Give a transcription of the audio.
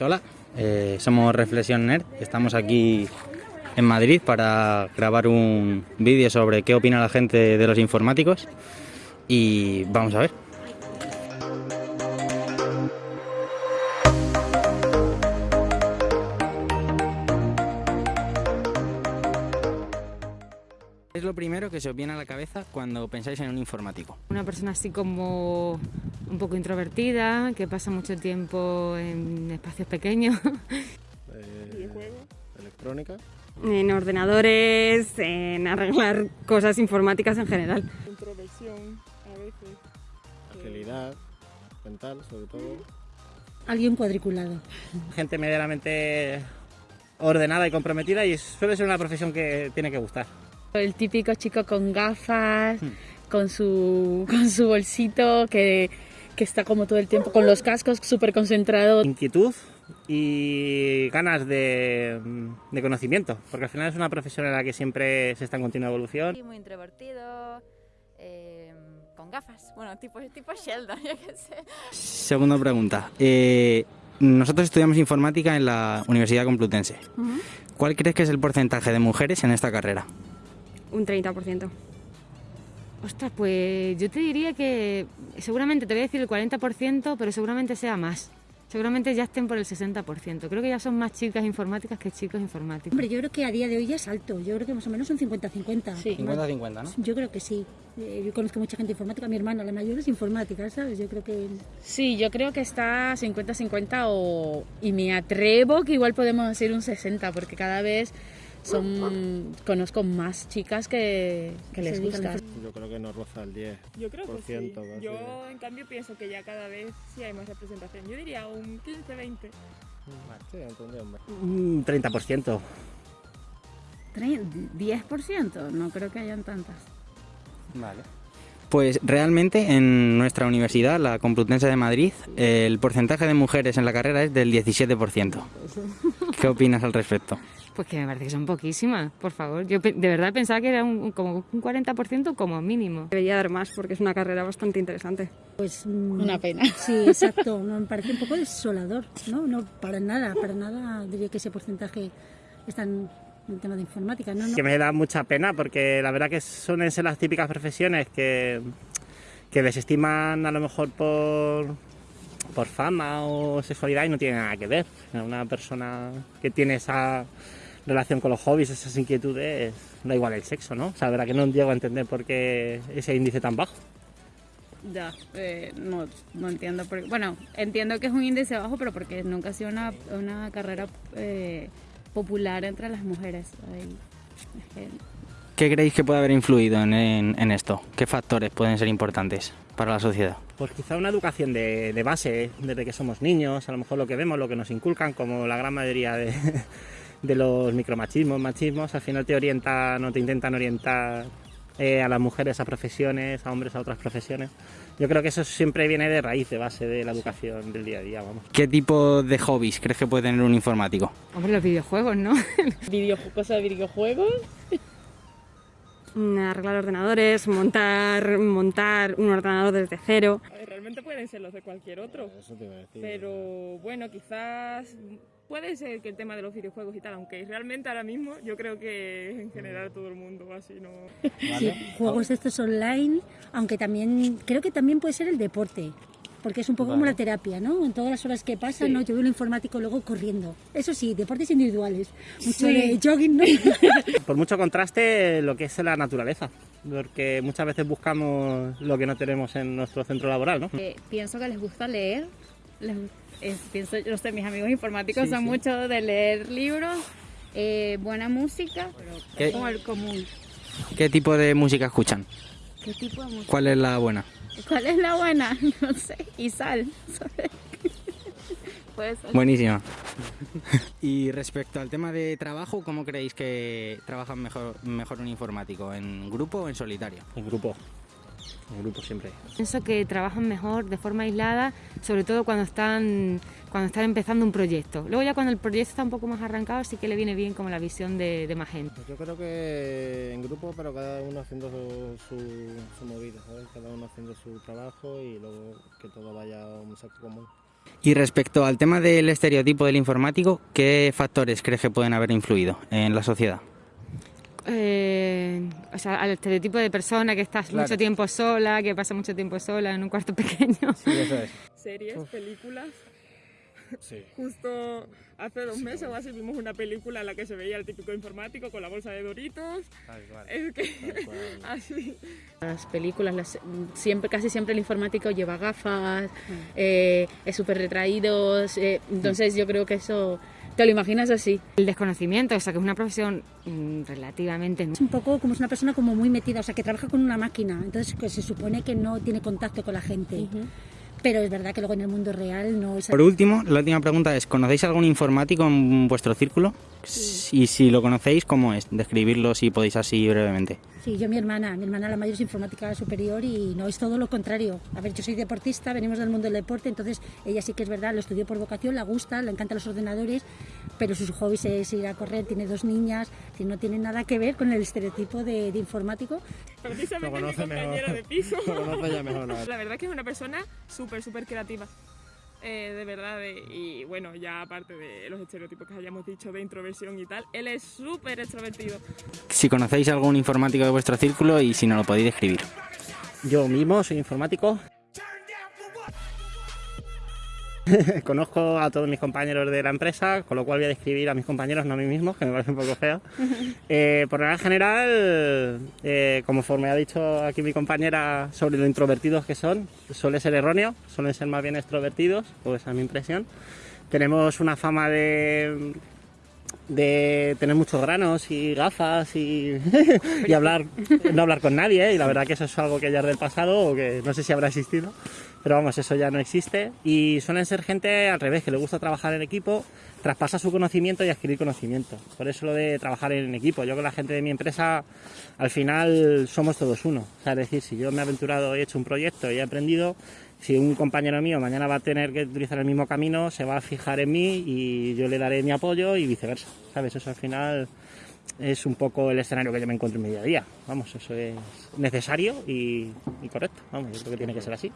Hola, eh, somos Reflexión Nerd. Estamos aquí en Madrid para grabar un vídeo sobre qué opina la gente de los informáticos. Y vamos a ver. Lo primero que se os viene a la cabeza cuando pensáis en un informático? Una persona así como un poco introvertida, que pasa mucho tiempo en espacios pequeños. Eh, electrónica, en ordenadores, en arreglar cosas informáticas en general. introversión a veces. agilidad mental sobre todo. Alguien cuadriculado. Gente medianamente ordenada y comprometida y suele ser una profesión que tiene que gustar. El típico chico con gafas, Hmm. con, su, con su bolsito, que, que está como todo el tiempo con los cascos, súper concentrado. inquietud y ganas de, de conocimiento, porque al final es una profesión en la que siempre se está en continua evolución. muy introvertido, eh, con gafas. Bueno, tipo, tipo Sheldon, yo qué sé. Segunda pregunta. Eh, nosotros estudiamos informática en la Universidad Complutense. ¿Cuál crees que es el porcentaje de mujeres en esta carrera? Un 30%. Ostras, pues yo te diría que seguramente te voy a decir el 40%, pero seguramente sea más. Seguramente ya estén por el 60%. Creo que ya son más chicas informáticas que chicos informáticos. Hombre, yo creo que a día de hoy ya es alto. Yo creo que más o menos un 50-50. Sí. 50-50, ¿no? Yo creo que sí. Eh, Yo conozco mucha gente informática. Mi hermana, la mayor, es informática, ¿sabes? Yo creo que... Sí, yo creo que está 50-50 o... y me atrevo que igual podemos decir un 60, porque cada vez son conozco más chicas que, que les gusta. Yo creo que nos roza el 10. Yo creo que sí. Yo, en cambio, pienso que ya cada vez sí hay más representación. Yo diría un 15-20. Sí, entendí, hombre. Un 30%. 10%, no creo que hayan tantas. Vale. Pues realmente en nuestra universidad, la Complutense de Madrid, el porcentaje de mujeres en la carrera es del 17%. ¿Qué opinas al respecto? Pues que me parece que son poquísimas, por favor. Yo de verdad pensaba que era un, como un 40% como mínimo. Debería dar más porque es una carrera bastante interesante. Pues... mm, Una pena. Sí, exacto. Me parece un poco desolador, ¿no? No, para nada, para nada diría que ese porcentaje está en el tema de informática, ¿no? no. Que me da mucha pena porque la verdad que suelen ser las típicas profesiones que, que desestiman a lo mejor por, por fama o sexualidad y no tiene nada que ver. Una persona que tiene esa relación con los hobbies, esas inquietudes, da igual el sexo, ¿no? O sea, la verdad que no llego a entender por qué ese índice tan bajo. Ya, eh, no, no entiendo. Por, bueno, entiendo que es un índice bajo, pero porque nunca ha sido una, una carrera eh, popular entre las mujeres. Es que ¿Qué creéis que puede haber influido en, en- en esto? ¿Qué factores pueden ser importantes para la sociedad? Pues quizá una educación de, de base, desde que somos niños, a lo mejor lo que vemos, lo que nos inculcan, como la gran mayoría de, de los micromachismos, machismos, al final te orientan o te intentan orientar eh, a las mujeres a profesiones, a hombres a otras profesiones. Yo creo que eso siempre viene de raíz, de base de la educación del día a día, vamos. ¿Qué tipo de hobbies crees que puede tener un informático? Hombre, los videojuegos, ¿no? Videoju- cosas de videojuegos. Mm, Arreglar ordenadores, montar, montar un ordenador desde cero. Ver, realmente pueden ser los de cualquier otro. Eso te iba a decir. Pero bueno, quizás puede ser que el tema de los videojuegos y tal, aunque realmente ahora mismo yo creo que en general todo el mundo va así, ¿no? Sí, juegos de estos online, aunque también creo que también puede ser el deporte, porque es un poco como la terapia, ¿no? En todas las horas que pasan, ¿no? Yo veo un informático luego corriendo. Eso sí, deportes individuales, mucho de jogging, ¿no? Por mucho contraste, lo que es la naturaleza, porque muchas veces buscamos lo que no tenemos en nuestro centro laboral, ¿no? eh, pienso que les gusta leer. Les, es- pienso, yo sé, mis amigos informáticos Sí, son sí. mucho de leer libros, eh, buena música, ¿Qué? como el común. ¿Qué tipo de música escuchan? ¿Qué tipo de música? ¿Cuál es la buena? ¿Cuál es la buena? No sé. Y sal. Puede ser. Buenísima. y respecto al tema de trabajo, ¿cómo creéis que trabajan mejor, mejor un informático? ¿En grupo o en solitario? En grupo. En grupo siempre. Pienso que trabajan mejor de forma aislada, sobre todo cuando están, cuando están empezando un proyecto. Luego ya cuando el proyecto está un poco más arrancado sí que le viene bien como la visión de, de más gente. Pues yo creo que en grupo, pero cada uno haciendo su, su, su movida, ¿sabes? Cada uno haciendo su trabajo y luego que todo vaya a un saco común. Y respecto al tema del estereotipo del informático, ¿qué factores crees que pueden haber influido en la sociedad? Eh, o sea, al estereotipo de persona que estás Claro. mucho tiempo sola, que pasa mucho tiempo sola en un cuarto pequeño. Sí, eso es. Series, películas. Sí. Justo hace dos meses o así vimos una película en la que se veía el típico informático con la bolsa de Doritos. Es que así. Las películas, las- siempre, casi siempre el informático lleva gafas, eh, es súper retraído, eh, entonces yo creo que eso, te lo imaginas así. El desconocimiento, o sea, que es una profesión mm, relativamente Es un poco como es una persona como muy metida, o sea, que trabaja con una máquina, entonces que se supone que no tiene contacto con la gente. Pero es verdad que luego en el mundo real no es Por último, la última pregunta es, ¿conocéis algún informático en vuestro círculo? Y si lo conocéis, ¿cómo es? Describirlo si podéis así brevemente. Sí, yo mi hermana, mi hermana la mayor es informática superior y no es todo lo contrario. A ver, yo soy deportista, venimos del mundo del deporte, entonces ella sí que es verdad, lo estudió por vocación, la gusta, le encantan los ordenadores, pero sus hobbies es ir a correr, tiene dos niñas, no tiene nada que ver con el estereotipo de, de informático. Precisamente mi conoce compañera mejor. de piso. Lo conoce ya mejor, ¿no? La verdad que es una persona súper, súper creativa. Eh, de verdad, de- y bueno, ya aparte de los estereotipos que hayamos dicho de introversión y tal, él es súper extrovertido. Si conocéis algún informático de vuestro círculo y si no lo podéis describir. Yo mismo soy informático. Conozco a todos mis compañeros de la empresa, con lo cual voy a describir a mis compañeros, no a mí mismo, que me parece un poco feo. Eh, por regla general, eh, conforme ha dicho aquí mi compañera sobre lo introvertidos que son, suele ser erróneo, suelen ser más bien extrovertidos, o esa es mi impresión. Tenemos una fama de, de tener muchos granos y gafas y, y hablar, no hablar con nadie, ¿eh? y la verdad que eso es algo que ya es del pasado o que no sé si habrá existido, pero vamos, eso ya no existe. Y suelen ser gente al revés, que le gusta trabajar en equipo, traspasa su conocimiento y adquirir conocimiento. Por eso lo de trabajar en equipo. Yo con la gente de mi empresa, al final somos todos uno. O sea, es decir, si yo me he aventurado y he hecho un proyecto y he aprendido, si un compañero mío mañana va a tener que utilizar el mismo camino, se va a fijar en mí y yo le daré mi apoyo y viceversa. ¿Sabes? Eso al final es un poco el escenario que yo me encuentro en mi día a día. Vamos, eso es necesario y, y correcto. Vamos, yo creo que tiene que ser así.